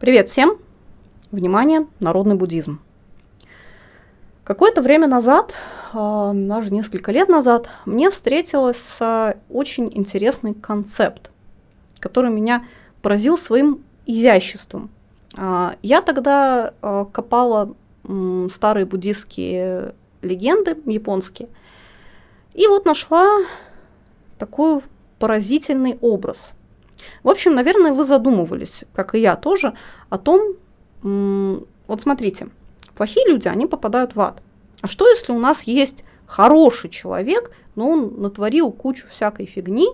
Привет всем! Внимание, народный буддизм. Какое-то время назад, а, даже несколько лет назад, мне встретился очень интересный концепт, который меня поразил своим изяществом. А, я тогда а, копала старые буддистские легенды японские, и вот нашла такой поразительный образ – в общем, наверное, вы задумывались, как и я тоже, о том, вот смотрите, плохие люди, они попадают в ад. А что, если у нас есть хороший человек, но он натворил кучу всякой фигни,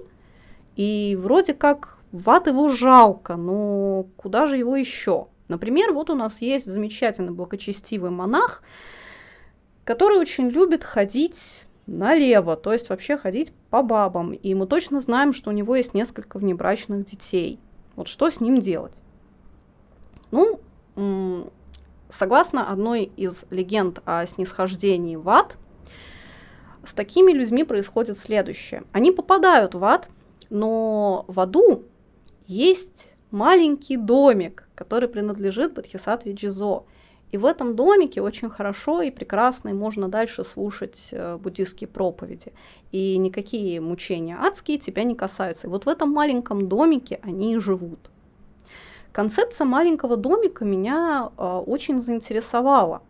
и вроде как в ад его жалко, но куда же его еще? Например, вот у нас есть замечательный благочестивый монах, который очень любит ходить налево, то есть вообще ходить по бабам. И мы точно знаем, что у него есть несколько внебрачных детей. Вот что с ним делать? Ну, согласно одной из легенд о снисхождении в ад, с такими людьми происходит следующее. Они попадают в ад, но в аду есть маленький домик, который принадлежит Бодхисаттве Джизо. И в этом домике очень хорошо и прекрасно, и можно дальше слушать э, буддистские проповеди. И никакие мучения адские тебя не касаются. И вот в этом маленьком домике они и живут. Концепция маленького домика меня э, очень заинтересовала.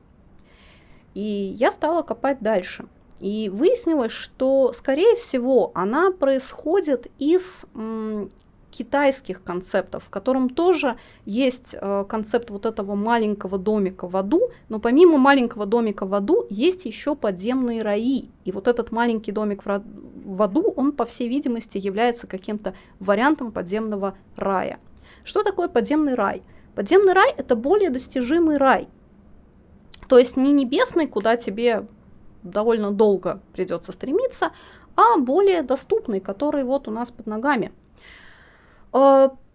И я стала копать дальше. И выяснилось, что, скорее всего, она происходит из китайских концептов, в котором тоже есть э, концепт вот этого маленького домика в аду, но помимо маленького домика в аду есть еще подземные раи. И вот этот маленький домик в, аду, он, по всей видимости, является каким-то вариантом подземного рая. Что такое подземный рай? Подземный рай – это более достижимый рай. То есть не небесный, куда тебе довольно долго придется стремиться, а более доступный, который вот у нас под ногами –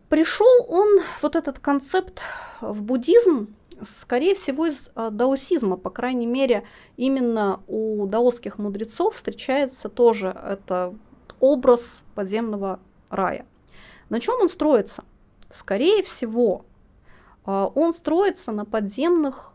Пришел он, вот этот концепт, в буддизм, скорее всего, из а, даосизма, по крайней мере, именно у даосских мудрецов встречается тоже это образ подземного рая. На чем он строится? Скорее всего, а, он строится на подземных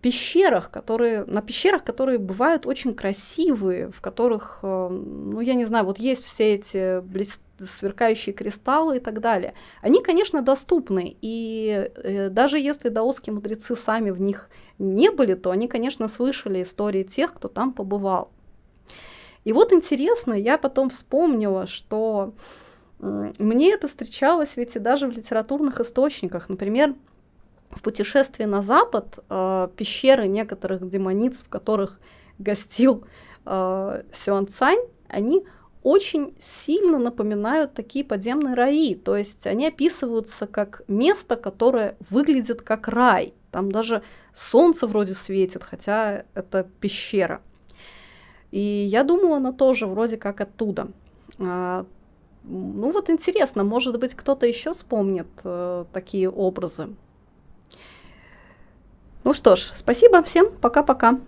пещерах, которые, на пещерах, которые бывают очень красивые, в которых, э, ну, я не знаю, вот есть все эти блест... сверкающие кристаллы и так далее. Они, конечно, доступны, и э, даже если даосские мудрецы сами в них не были, то они, конечно, слышали истории тех, кто там побывал. И вот интересно, я потом вспомнила, что мне это встречалось ведь и даже в литературных источниках. Например, в путешествии на запад э, пещеры некоторых демониц, в которых гостил э, Сюан Цань, они очень сильно напоминают такие подземные раи. То есть они описываются как место, которое выглядит как рай. Там даже солнце вроде светит, хотя это пещера. И я думаю, она тоже вроде как оттуда. А, ну вот интересно, может быть, кто-то еще вспомнит э, такие образы. Ну что ж, спасибо всем, пока-пока.